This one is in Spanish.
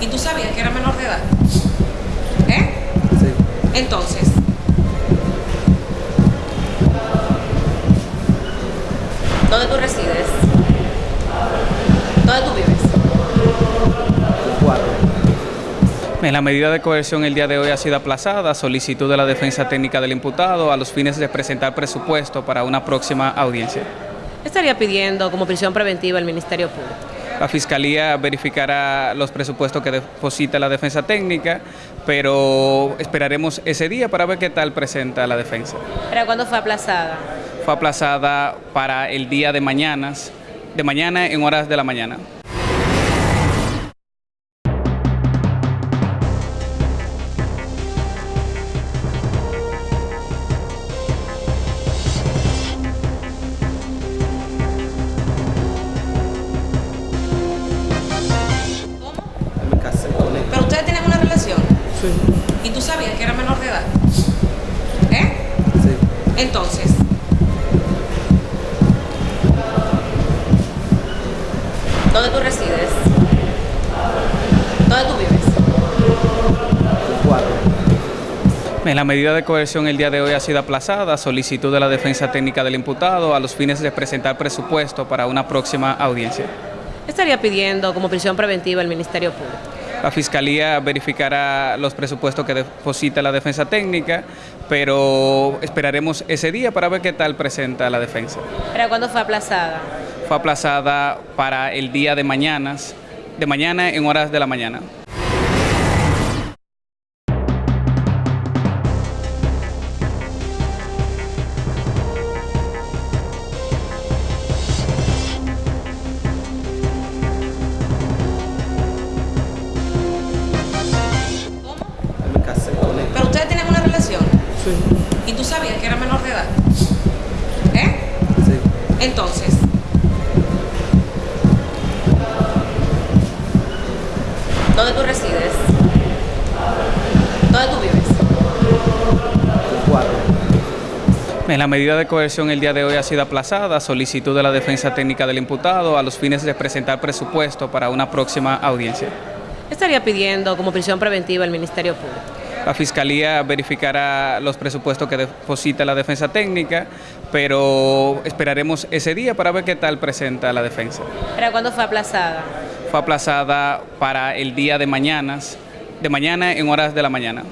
¿Y tú sabías que era menor de edad? ¿Eh? Sí. Entonces, ¿dónde tú resides? ¿Dónde tú vives? Cuatro. En la medida de coerción el día de hoy ha sido aplazada, solicitud de la defensa técnica del imputado a los fines de presentar presupuesto para una próxima audiencia. Estaría pidiendo como prisión preventiva el Ministerio Público. La Fiscalía verificará los presupuestos que deposita la defensa técnica, pero esperaremos ese día para ver qué tal presenta la defensa. ¿Para cuándo fue aplazada? Fue aplazada para el día de mañana, de mañana en horas de la mañana. Sí. ¿Y tú sabías que era menor de edad? ¿Eh? Sí. Entonces, ¿dónde tú resides? ¿Dónde tú vives? Cuatro. En la medida de coerción el día de hoy ha sido aplazada, solicitud de la defensa técnica del imputado a los fines de presentar presupuesto para una próxima audiencia. Estaría pidiendo como prisión preventiva el Ministerio Público. La Fiscalía verificará los presupuestos que deposita la defensa técnica, pero esperaremos ese día para ver qué tal presenta la defensa. ¿Para cuándo fue aplazada? Fue aplazada para el día de mañana, de mañana en horas de la mañana. ¿Y tú sabías que era menor de edad? ¿Eh? Sí. Entonces, ¿dónde tú resides? ¿Dónde tú vives? Cuatro. En la medida de coerción el día de hoy ha sido aplazada, solicitud de la defensa técnica del imputado a los fines de presentar presupuesto para una próxima audiencia. Estaría pidiendo como prisión preventiva el Ministerio Público. La Fiscalía verificará los presupuestos que deposita la defensa técnica, pero esperaremos ese día para ver qué tal presenta la defensa. ¿Para cuándo fue aplazada? Fue aplazada para el día de mañana, de mañana en horas de la mañana.